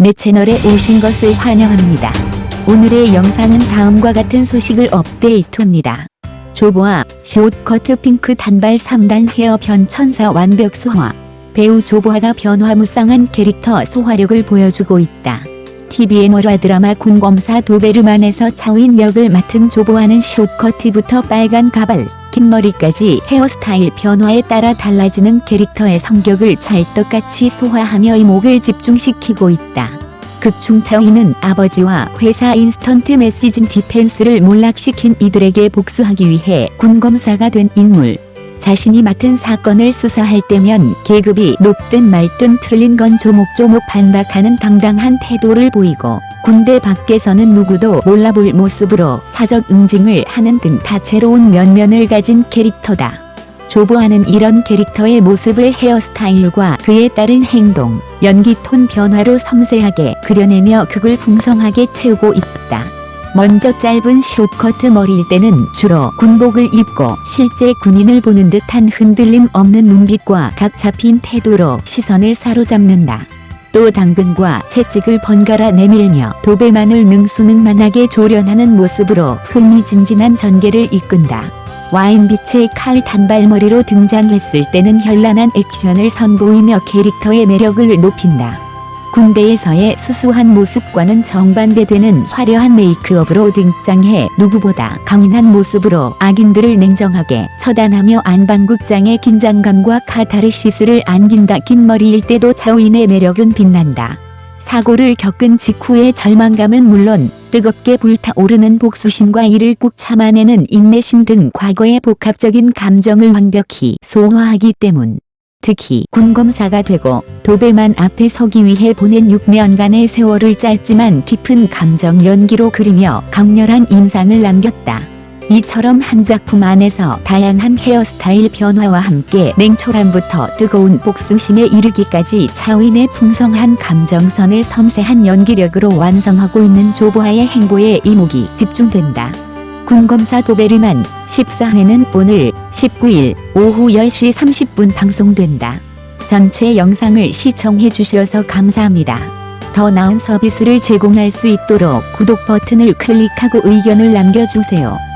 내 채널에 오신 것을 환영합니다. 오늘의 영상은 다음과 같은 소식을 업데이트합니다. 조보아 숏커트 핑크 단발 3단 헤어 변천사 완벽 소화 배우 조보아가 변화무쌍한 캐릭터 소화력을 보여주고 있다. TVN 월화 드라마 군검사 도베르만에서 차우인 역을 맡은 조보아는 숏커트부터 빨간 가발, 긴 머리까지 헤어스타일 변화에 따라 달라지는 캐릭터의 성격을 찰떡같이 소화하며 이목을 집중시키고 있다. 극중 차우인은 아버지와 회사 IM 디펜스를 몰락시킨 이들에게 복수하기 위해 군검사가 된 인물. 자신이 맡은 사건을 수사할 때면 계급이 높든 말든 틀린 건 조목조목 반박하는 당당한 태도를 보이고 군대 밖에서는 누구도 몰라볼 모습으로 사적 응징을 하는 등 다채로운 면면을 가진 캐릭터다. 조보아는 이런 캐릭터의 모습을 헤어스타일과 그에 따른 행동, 연기 톤 변화로 섬세하게 그려내며 극을 풍성하게 채우고 있다. 먼저 짧은 숏커트 머리일 때는 주로 군복을 입고 실제 군인을 보는 듯한 흔들림 없는 눈빛과 각 잡힌 태도로 시선을 사로잡는다. 또 당근과 채찍을 번갈아 내밀며 도배만을 능수능란하게 조련하는 모습으로 흥미진진한 전개를 이끈다. 와인빛의 칼 단발머리로 등장했을 때는 현란한 액션을 선보이며 캐릭터의 매력을 높인다. 군대에서의 수수한 모습과는 정반대되는 화려한 메이크업으로 등장해 누구보다 강인한 모습으로 악인들을 냉정하게 처단하며 안방극장의 긴장감과 카타르시스를 안긴다. 긴 머리일 때도 차우인의 매력은 빛난다. 사고를 겪은 직후의 절망감은 물론 뜨겁게 불타오르는 복수심과 이를 꾹 참아내는 인내심 등 과거의 복합적인 감정을 완벽히 소화하기 때문. 특히 군검사가 되고 도배만 앞에 서기 위해 보낸 6년간의 세월을 짧지만 깊은 감정 연기로 그리며 강렬한 인상을 남겼다. 이처럼 한 작품 안에서 다양한 헤어스타일 변화와 함께 냉철함부터 뜨거운 복수심에 이르기까지 차윈의 풍성한 감정선을 섬세한 연기력으로 완성하고 있는 조보아의 행보에 이목이 집중된다. 군검사 도베르만 14회는 오늘 19일 오후 10시 30분 방송된다. 전체 영상을 시청해 주셔서 감사합니다. 더 나은 서비스를 제공할 수 있도록 구독 버튼을 클릭하고 의견을 남겨주세요.